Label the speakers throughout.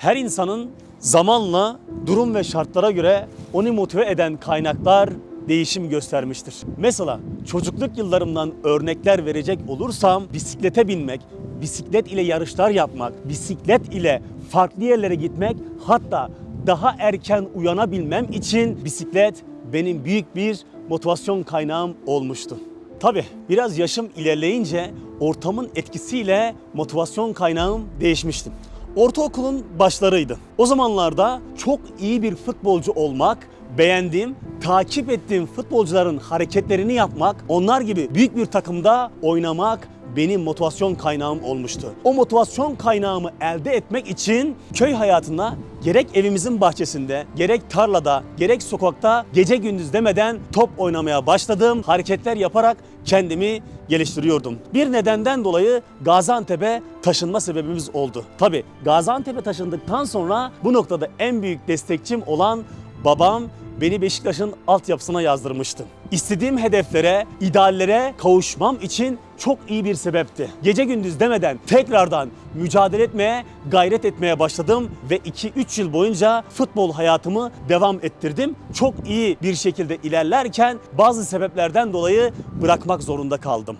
Speaker 1: Her insanın zamanla durum ve şartlara göre onu motive eden kaynaklar değişim göstermiştir. Mesela çocukluk yıllarımdan örnekler verecek olursam bisiklete binmek, bisiklet ile yarışlar yapmak, bisiklet ile farklı yerlere gitmek hatta daha erken uyanabilmem için bisiklet benim büyük bir motivasyon kaynağım olmuştu. Tabii biraz yaşım ilerleyince ortamın etkisiyle motivasyon kaynağım değişmişti. Ortaokulun başlarıydı. O zamanlarda çok iyi bir futbolcu olmak, beğendiğim, takip ettiğim futbolcuların hareketlerini yapmak, onlar gibi büyük bir takımda oynamak benim motivasyon kaynağım olmuştu. O motivasyon kaynağımı elde etmek için köy hayatında gerek evimizin bahçesinde, gerek tarlada, gerek sokakta gece gündüz demeden top oynamaya başladım. Hareketler yaparak kendimi geliştiriyordum. Bir nedenden dolayı Gaziantep'e taşınma sebebimiz oldu. Tabi Gaziantep'e taşındıktan sonra bu noktada en büyük destekçim olan babam beni Beşiktaş'ın altyapısına yazdırmıştı. İstediğim hedeflere, ideallere kavuşmam için çok iyi bir sebepti. Gece gündüz demeden tekrardan mücadele etmeye, gayret etmeye başladım ve 2-3 yıl boyunca futbol hayatımı devam ettirdim. Çok iyi bir şekilde ilerlerken bazı sebeplerden dolayı bırakmak zorunda kaldım.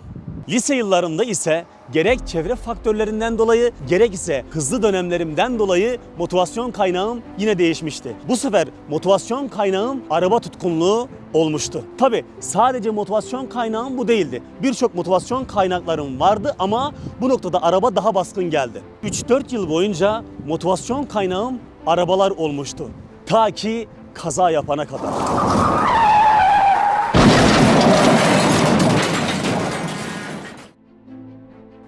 Speaker 1: Lise yıllarımda ise gerek çevre faktörlerinden dolayı gerek ise hızlı dönemlerimden dolayı motivasyon kaynağım yine değişmişti. Bu sefer motivasyon kaynağım araba tutkunluğu olmuştu. Tabi sadece motivasyon kaynağım bu değildi. Birçok motivasyon kaynaklarım vardı ama bu noktada araba daha baskın geldi. 3-4 yıl boyunca motivasyon kaynağım arabalar olmuştu. Ta ki kaza yapana kadar.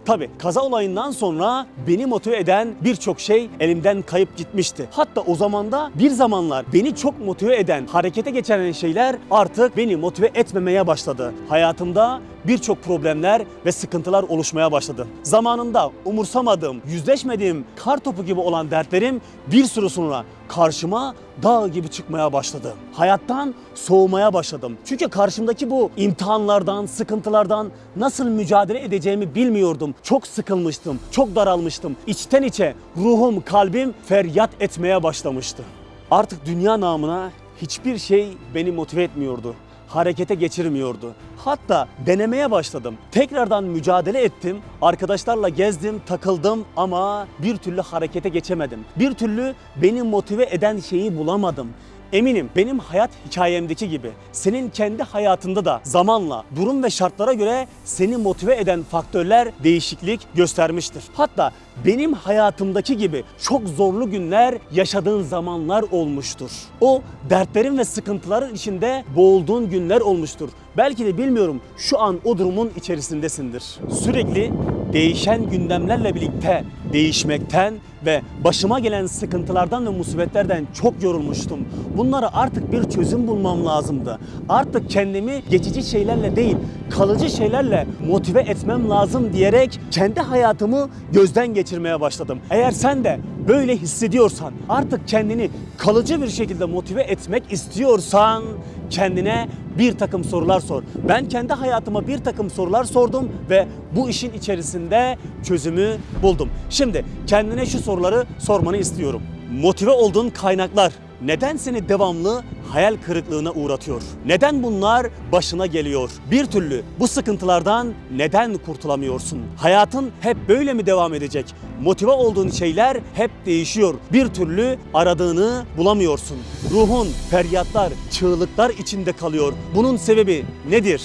Speaker 1: Tabi kaza olayından sonra beni motive eden birçok şey elimden kayıp gitmişti. Hatta o zamanda bir zamanlar beni çok motive eden, harekete geçiren şeyler artık beni motive etmemeye başladı. Hayatımda birçok problemler ve sıkıntılar oluşmaya başladı. Zamanında umursamadığım, yüzleşmediğim kar topu gibi olan dertlerim bir süre sonra karşıma dağ gibi çıkmaya başladı. Hayattan soğumaya başladım. Çünkü karşımdaki bu imtihanlardan, sıkıntılardan nasıl mücadele edeceğimi bilmiyordum. Çok sıkılmıştım, çok daralmıştım. İçten içe ruhum, kalbim feryat etmeye başlamıştı. Artık dünya namına hiçbir şey beni motive etmiyordu harekete geçirmiyordu. Hatta denemeye başladım. Tekrardan mücadele ettim. Arkadaşlarla gezdim, takıldım ama bir türlü harekete geçemedim. Bir türlü beni motive eden şeyi bulamadım. Eminim benim hayat hikayemdeki gibi senin kendi hayatında da zamanla durum ve şartlara göre seni motive eden faktörler değişiklik göstermiştir. Hatta benim hayatımdaki gibi çok zorlu günler yaşadığın zamanlar olmuştur. O dertlerin ve sıkıntıların içinde boğulduğun günler olmuştur. Belki de bilmiyorum şu an o durumun içerisindesindir. Sürekli değişen gündemlerle birlikte değişmekten ve başıma gelen sıkıntılardan ve musibetlerden çok yorulmuştum. Bunlara artık bir çözüm bulmam lazımdı. Artık kendimi geçici şeylerle değil, kalıcı şeylerle motive etmem lazım diyerek kendi hayatımı gözden geçirmeye başladım. Eğer sen de böyle hissediyorsan, artık kendini kalıcı bir şekilde motive etmek istiyorsan kendine bir takım sorular sor. Ben kendi hayatıma bir takım sorular sordum ve bu işin içerisinde çözümü buldum. Şimdi kendine şu soruları sormanı istiyorum. Motive olduğun kaynaklar neden seni devamlı hayal kırıklığına uğratıyor? Neden bunlar başına geliyor? Bir türlü bu sıkıntılardan neden kurtulamıyorsun? Hayatın hep böyle mi devam edecek? Motive olduğun şeyler hep değişiyor. Bir türlü aradığını bulamıyorsun. Ruhun feryatlar, çığlıklar içinde kalıyor. Bunun sebebi nedir?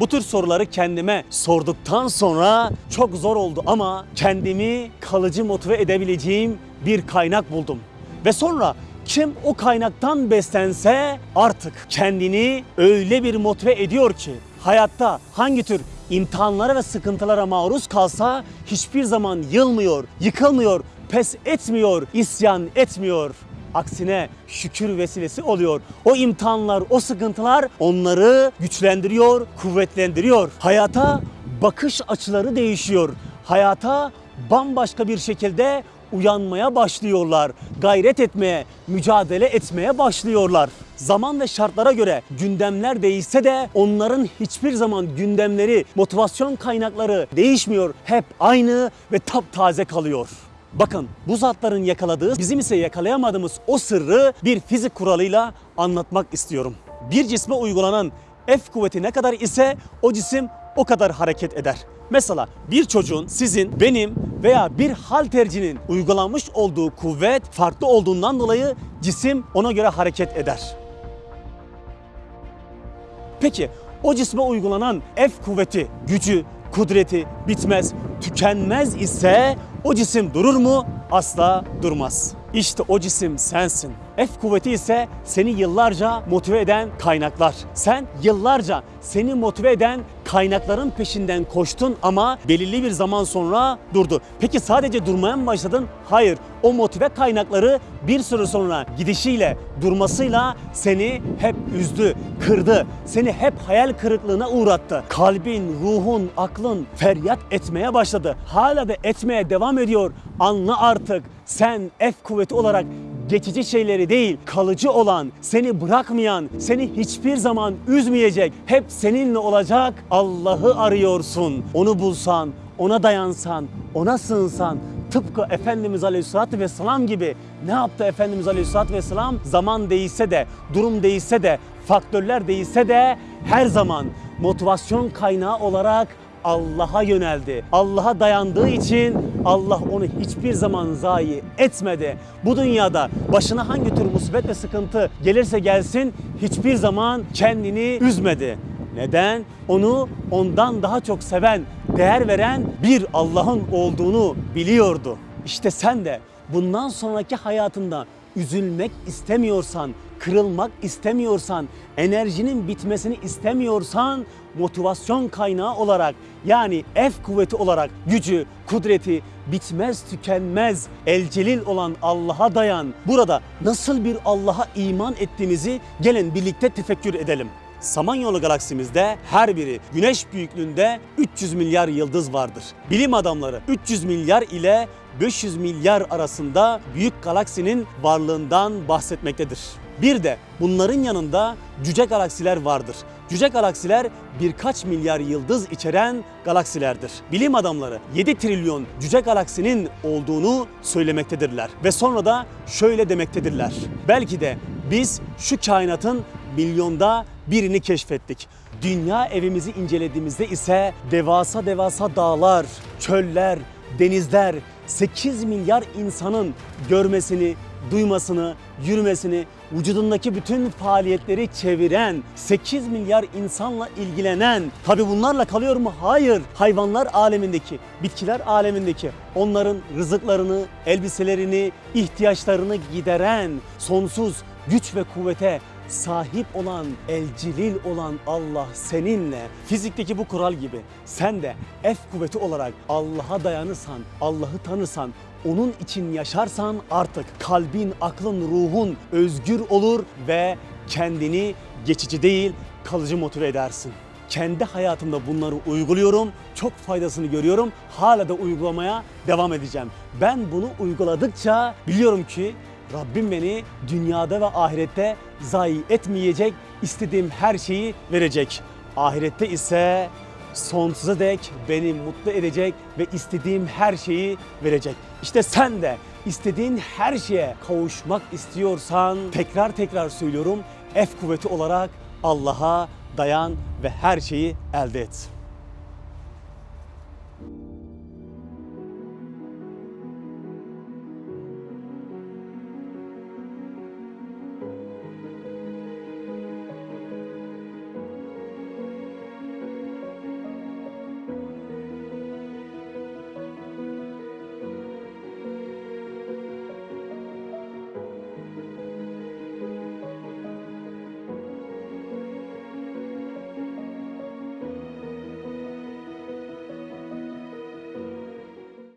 Speaker 1: Bu tür soruları kendime sorduktan sonra çok zor oldu ama kendimi kalıcı motive edebileceğim bir kaynak buldum. Ve sonra kim o kaynaktan beslense artık kendini öyle bir motive ediyor ki hayatta hangi tür imtihanlara ve sıkıntılara maruz kalsa hiçbir zaman yılmıyor, yıkılmıyor, pes etmiyor, isyan etmiyor. Aksine şükür vesilesi oluyor. O imtihanlar, o sıkıntılar onları güçlendiriyor, kuvvetlendiriyor. Hayata bakış açıları değişiyor. Hayata bambaşka bir şekilde uyanmaya başlıyorlar. Gayret etmeye, mücadele etmeye başlıyorlar. Zaman ve şartlara göre gündemler değişse de onların hiçbir zaman gündemleri, motivasyon kaynakları değişmiyor. Hep aynı ve taptaze kalıyor. Bakın bu zatların yakaladığı, bizim ise yakalayamadığımız o sırrı bir fizik kuralıyla anlatmak istiyorum. Bir cisme uygulanan F kuvveti ne kadar ise o cisim o kadar hareket eder. Mesela bir çocuğun, sizin, benim veya bir haltercinin uygulanmış olduğu kuvvet farklı olduğundan dolayı cisim ona göre hareket eder. Peki o cisme uygulanan F kuvveti, gücü, kudreti bitmez, tükenmez ise o cisim durur mu? Asla durmaz. İşte o cisim sensin. F kuvveti ise seni yıllarca motive eden kaynaklar. Sen yıllarca seni motive eden kaynakların peşinden koştun ama belirli bir zaman sonra durdu. Peki sadece durmaya mı başladın? Hayır. O motive kaynakları bir süre sonra gidişiyle, durmasıyla seni hep üzdü, kırdı. Seni hep hayal kırıklığına uğrattı. Kalbin, ruhun, aklın feryat etmeye başladı. Hala da etmeye devam ediyor. Anla artık sen F kuvveti olarak geçici şeyleri değil, kalıcı olan, seni bırakmayan, seni hiçbir zaman üzmeyecek, hep seninle olacak Allah'ı arıyorsun. Onu bulsan, ona dayansan, ona sığınsan, tıpkı Efendimiz Aleyhisselatü Vesselam gibi ne yaptı Efendimiz Aleyhisselatü Vesselam? Zaman değişse de, durum değişse de, faktörler değişse de her zaman motivasyon kaynağı olarak Allah'a yöneldi. Allah'a dayandığı için Allah onu hiçbir zaman zayi etmedi. Bu dünyada başına hangi tür musibet ve sıkıntı gelirse gelsin hiçbir zaman kendini üzmedi. Neden? Onu ondan daha çok seven, değer veren bir Allah'ın olduğunu biliyordu. İşte sen de bundan sonraki hayatında üzülmek istemiyorsan, kırılmak istemiyorsan, enerjinin bitmesini istemiyorsan motivasyon kaynağı olarak yani F kuvveti olarak gücü, kudreti bitmez tükenmez elcelil olan Allah'a dayan. Burada nasıl bir Allah'a iman ettiğimizi gelin birlikte tefekkür edelim. Samanyolu galaksimizde her biri güneş büyüklüğünde 300 milyar yıldız vardır. Bilim adamları 300 milyar ile 500 milyar arasında büyük galaksinin varlığından bahsetmektedir. Bir de bunların yanında cüce galaksiler vardır. Cüce galaksiler birkaç milyar yıldız içeren galaksilerdir. Bilim adamları 7 trilyon cüce galaksinin olduğunu söylemektedirler. Ve sonra da şöyle demektedirler. Belki de biz şu kainatın milyonda birini keşfettik. Dünya evimizi incelediğimizde ise devasa devasa dağlar, çöller, denizler, 8 milyar insanın görmesini, duymasını, yürümesini, vücudundaki bütün faaliyetleri çeviren, 8 milyar insanla ilgilenen, tabi bunlarla kalıyor mu? Hayır. Hayvanlar alemindeki, bitkiler alemindeki, onların rızıklarını, elbiselerini, ihtiyaçlarını gideren sonsuz güç ve kuvvete sahip olan, elcilil olan Allah seninle. Fizikteki bu kural gibi sen de F kuvveti olarak Allah'a dayanırsan, Allah'ı tanırsan, onun için yaşarsan artık kalbin, aklın, ruhun özgür olur ve kendini geçici değil kalıcı motive edersin. Kendi hayatımda bunları uyguluyorum. Çok faydasını görüyorum. Hala da uygulamaya devam edeceğim. Ben bunu uyguladıkça biliyorum ki Rabbim beni dünyada ve ahirette zayi etmeyecek, istediğim her şeyi verecek. Ahirette ise sonsuza dek beni mutlu edecek ve istediğim her şeyi verecek. İşte sen de istediğin her şeye kavuşmak istiyorsan tekrar tekrar söylüyorum F kuvveti olarak Allah'a dayan ve her şeyi elde et.